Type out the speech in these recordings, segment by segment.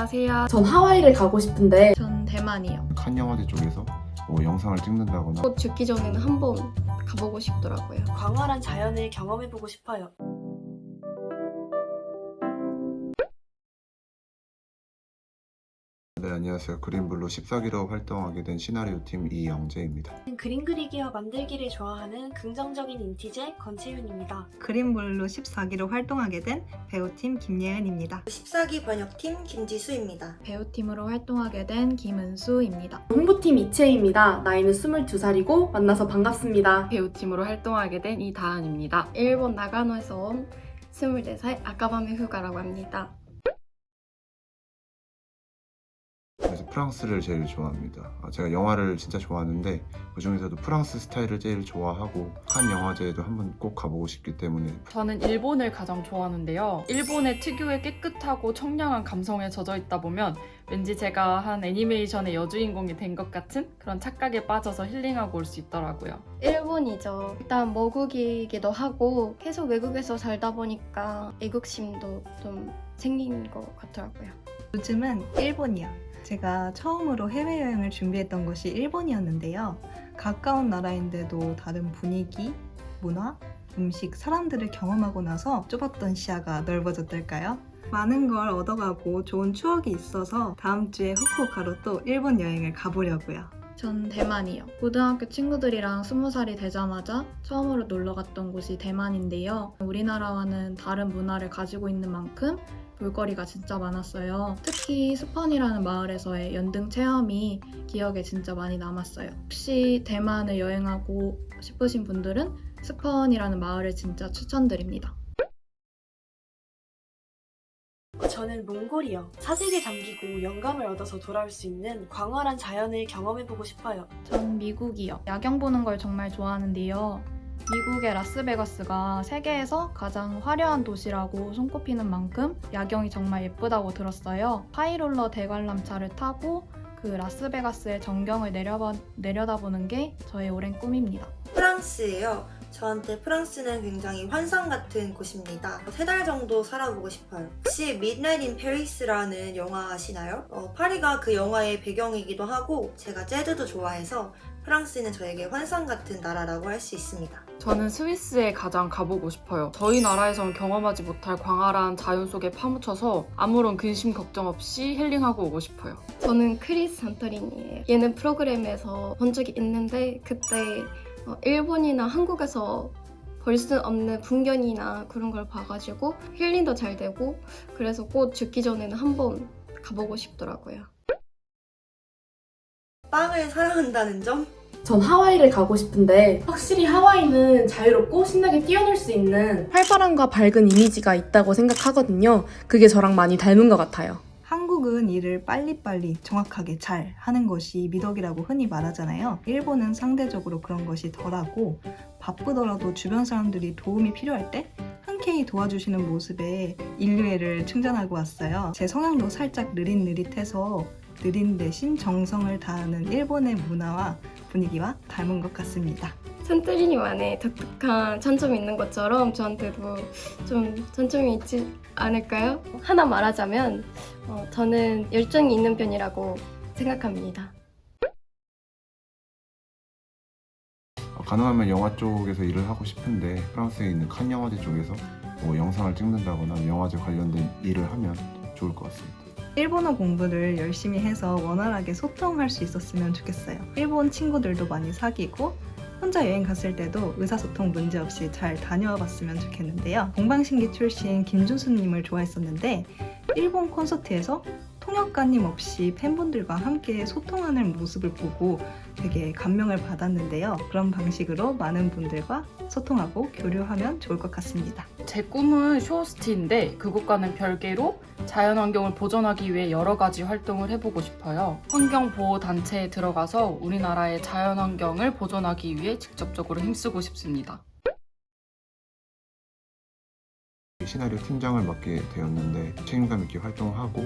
안녕하세요. 전 하와이를 가고 싶은데 전 대만이요. 칸 영화제 쪽에서 뭐 영상을 찍는다거나 곧 죽기 전에는 한 번 가보고 싶더라고요. 광활한 자연을 경험해보고 싶어요. 네 안녕하세요 그린블루 14기로 활동하게 된 시나리오 팀 이영재입니다 그림 그리기와 만들기를 좋아하는 긍정적인 인티제 권채윤입니다. 그린블루 14기로 활동하게 된 배우팀 김예은입니다. 14기 번역팀 김지수입니다. 배우팀으로 활동하게 된 김은수입니다. 홍보팀 이채입니다. 나이는 22살이고 만나서 반갑습니다. 배우팀으로 활동하게 된 이다은입니다. 일본 나가노에서 온 24살 아까밤의 휴가라고 합니다. 프랑스를 제일 좋아합니다 아, 제가 영화를 진짜 좋아하는데 그 중에서도 프랑스 스타일을 제일 좋아하고 칸 영화제에도 한번 꼭 가보고 싶기 때문에 저는 일본을 가장 좋아하는데요. 일본의 특유의 깨끗하고 청량한 감성에 젖어 있다 보면 왠지 제가 한 애니메이션의 여주인공이 된 것 같은 그런 착각에 빠져서 힐링하고 올 수 있더라고요. 일본이죠. 일단 머국이기도 하고 계속 외국에서 살다 보니까 애국심도 좀 생긴 것 같더라고요. 요즘은 일본이요. 제가 처음으로 해외여행을 준비했던 것이 일본이었는데요. 가까운 나라인데도 다른 분위기, 문화, 음식, 사람들을 경험하고 나서 좁았던 시야가 넓어졌달까요? 많은 걸 얻어가고 좋은 추억이 있어서 다음 주에 후쿠오카로 또 일본 여행을 가보려고요. 전 대만이요. 고등학교 친구들이랑 20살이 되자마자 처음으로 놀러 갔던 곳이 대만인데요. 우리나라와는 다른 문화를 가지고 있는 만큼 볼거리가 진짜 많았어요. 특히 스펀이라는 마을에서의 연등 체험이 기억에 진짜 많이 남았어요. 혹시 대만을 여행하고 싶으신 분들은 스펀이라는 마을을 진짜 추천드립니다. 저는 몽골이요. 사색에 잠기고 영감을 얻어서 돌아올 수 있는 광활한 자연을 경험해보고 싶어요. 전 미국이요. 야경 보는 걸 정말 좋아하는데요. 미국의 라스베가스가 세계에서 가장 화려한 도시라고 손꼽히는 만큼 야경이 정말 예쁘다고 들었어요. 하이롤러 대관람차를 타고 그 라스베가스의 전경을 내려봐, 내려다보는 게 저의 오랜 꿈입니다. 프랑스예요. 저한테 프랑스는 굉장히 환상 같은 곳입니다. 세 달 정도 살아보고 싶어요. 혹시 Midnight in Paris라는 영화 아시나요? 어, 파리가 그 영화의 배경이기도 하고 제가 재즈도 좋아해서 프랑스는 저에게 환상 같은 나라라고 할 수 있습니다. 저는 스위스에 가장 가보고 싶어요. 저희 나라에선 경험하지 못할 광활한 자연 속에 파묻혀서 아무런 근심 걱정 없이 힐링하고 오고 싶어요. 저는 크리스 산토리니예요. 얘는 프로그램에서 본 적이 있는데 그때 어, 일본이나 한국에서 볼 수 없는 풍경이나 그런 걸 봐가지고 힐링도 잘 되고 그래서 꼭 죽기 전에는 한번 가보고 싶더라고요. 빵을 사랑한다는 점? 전 하와이를 가고 싶은데 확실히 하와이는 자유롭고 신나게 뛰어놀 수 있는 활발함과 밝은 이미지가 있다고 생각하거든요. 그게 저랑 많이 닮은 것 같아요. 한국은 일을 빨리빨리 정확하게 잘 하는 것이 미덕이라고 흔히 말하잖아요. 일본은 상대적으로 그런 것이 덜하고 바쁘더라도 주변 사람들이 도움이 필요할 때 흔쾌히 도와주시는 모습에 인류애를 충전하고 왔어요. 제 성향도 살짝 느릿느릿해서 느린 대신 정성을 다하는 일본의 문화와 분위기와 닮은 것 같습니다. 산토리니만의 독특한 장점이 있는 것처럼 저한테도 좀 장점이 있지 않을까요? 하나 말하자면 어, 저는 열정이 있는 편이라고 생각합니다. 어, 가능하면 영화 쪽에서 일을 하고 싶은데 프랑스에 있는 칸 영화제 쪽에서 뭐 영상을 찍는다거나 영화제 관련된 일을 하면 좋을 것 같습니다 일본어 공부를 열심히 해서 원활하게 소통할 수 있었으면 좋겠어요. 일본 친구들도 많이 사귀고 혼자 여행 갔을 때도 의사소통 문제 없이 잘 다녀와 봤으면 좋겠는데요. 동방신기 출신 김준수님을 좋아했었는데 일본 콘서트에서 통역가님 없이 팬분들과 함께 소통하는 모습을 보고 되게 감명을 받았는데요. 그런 방식으로 많은 분들과 소통하고 교류하면 좋을 것 같습니다. 제 꿈은 쇼호스트인데 그것과는 별개로 자연환경을 보존하기 위해 여러 가지 활동을 해보고 싶어요. 환경보호단체에 들어가서 우리나라의 자연환경을 보존하기 위해 직접적으로 힘쓰고 싶습니다. 시나리오 팀장을 맡게 되었는데 책임감 있게 활동하고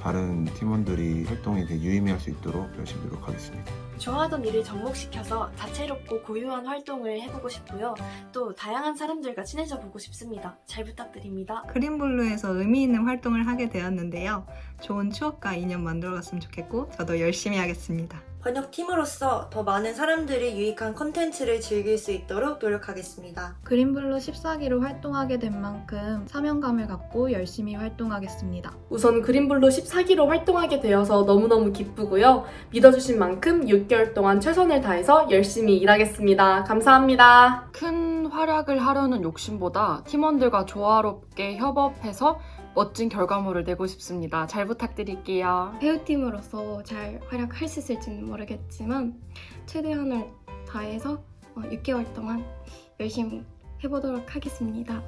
다른 팀원들이 활동에 되게 유의미할 수 있도록 열심히 노력하겠습니다. 좋아하던 일을 접목시켜서 다채롭고 고유한 활동을 해보고 싶고요. 또 다양한 사람들과 친해져 보고 싶습니다. 잘 부탁드립니다. 그린블루에서 의미 있는 활동을 하게 되었는데요. 좋은 추억과 인연 만들어갔으면 좋겠고 저도 열심히 하겠습니다. 번역팀으로서 더 많은 사람들이 유익한 컨텐츠를 즐길 수 있도록 노력하겠습니다. 그린블루 14기로 활동하게 된 만큼 사명감을 갖고 열심히 활동하겠습니다. 우선 그린블루 14기로 활동하게 되어서 너무너무 기쁘고요. 믿어주신 만큼 6개월 동안 최선을 다해서 열심히 일하겠습니다. 감사합니다. 큰 활약을 하려는 욕심보다 팀원들과 조화롭게 협업해서 멋진 결과물을 내고 싶습니다. 잘 부탁드릴게요. 배우팀으로서 잘 활약할 수 있을지는 모르겠지만 최대한을 다해서 어, 6개월 동안 열심히 해보도록 하겠습니다.